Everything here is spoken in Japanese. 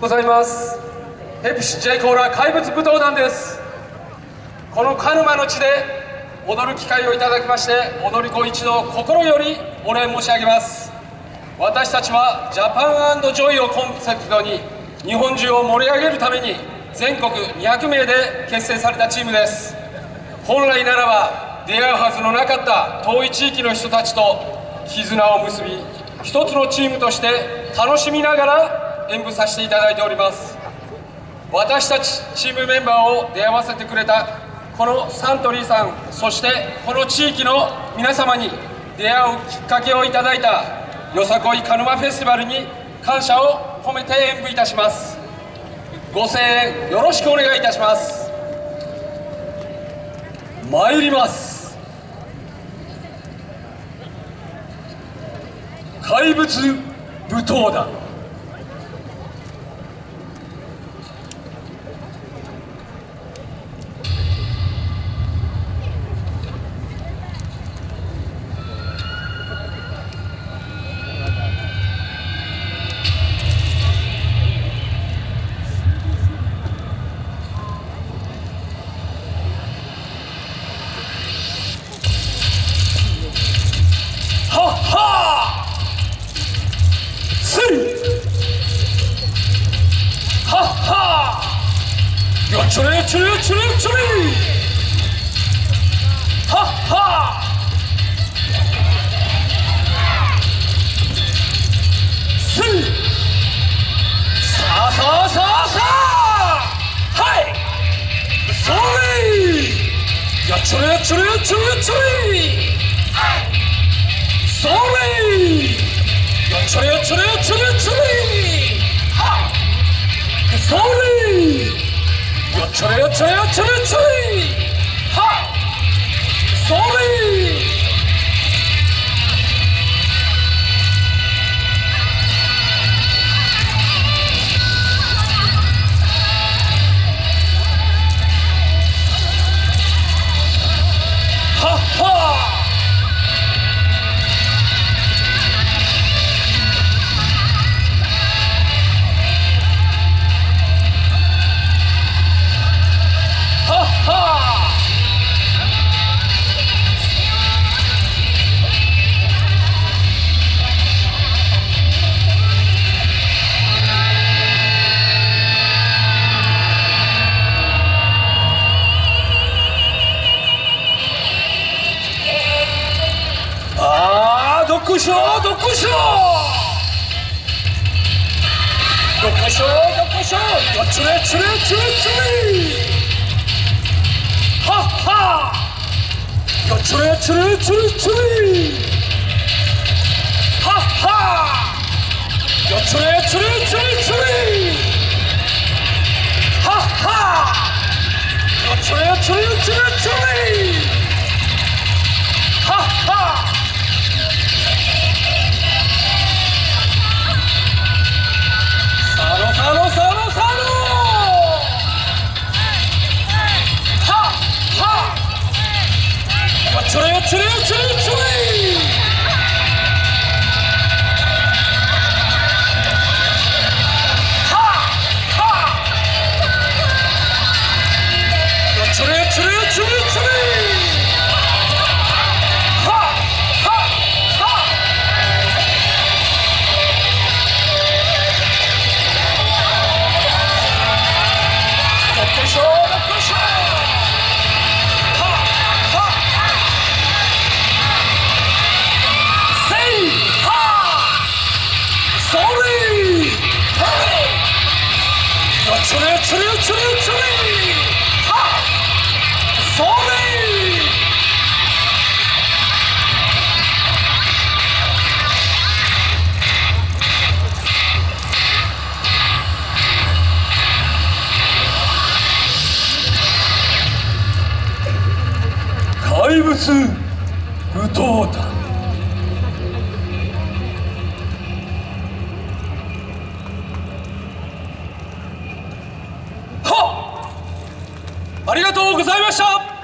ございます。ペプシ J コーラ怪物舞踏団です。この鹿沼の地で踊る機会をいただきまして踊り子一同心よりお礼申し上げます。私たちは Japan Joy をコンセプトに日本中を盛り上げるために全国200名で結成されたチームです。本来ならば出会うはずのなかった遠い地域の人たちと絆を結び一つのチームとして楽しみながら演舞させていただいております。私たちチームメンバーを出会わせてくれたこのサントリーさんそしてこの地域の皆様に出会うきっかけをいただいたよさこい鹿沼フェスティバルに感謝を込めて演舞いたします。ご声援よろしくお願いいたします。参ります。怪物舞踏団。よっちょれよっちょれよっちょれよっちょれはっ。はせいさあさあさあさあはいそれよっちょれよっちょれよっちょれよっちょれそれよちょれよちょれよちょれよちょれはそれよちょれよちょれよちょれあーどっこいしょどっこいしょどっこいしょどっこいしょよっちょれよっちょれよっちょれ怪物武闘団とうございました。